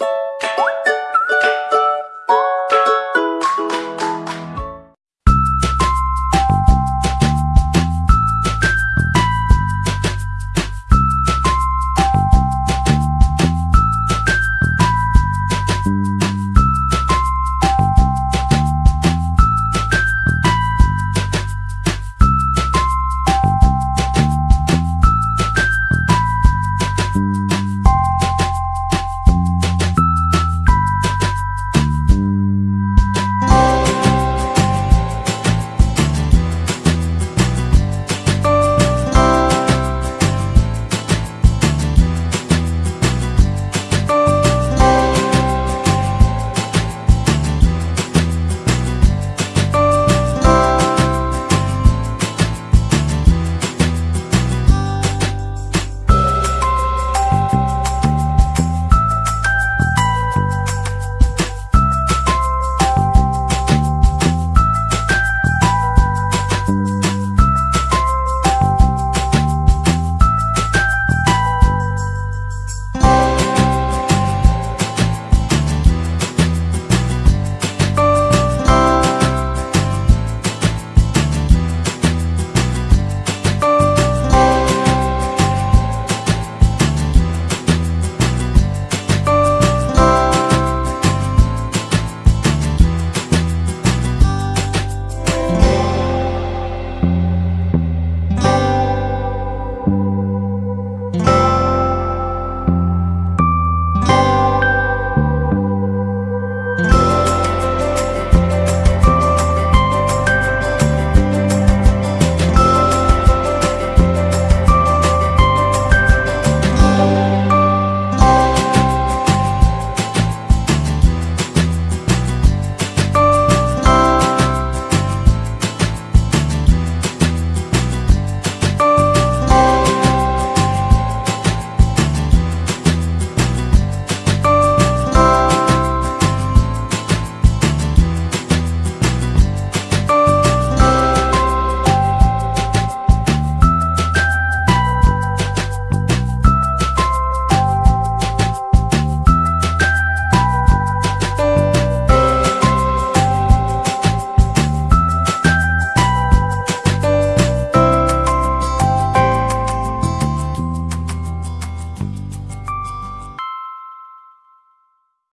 you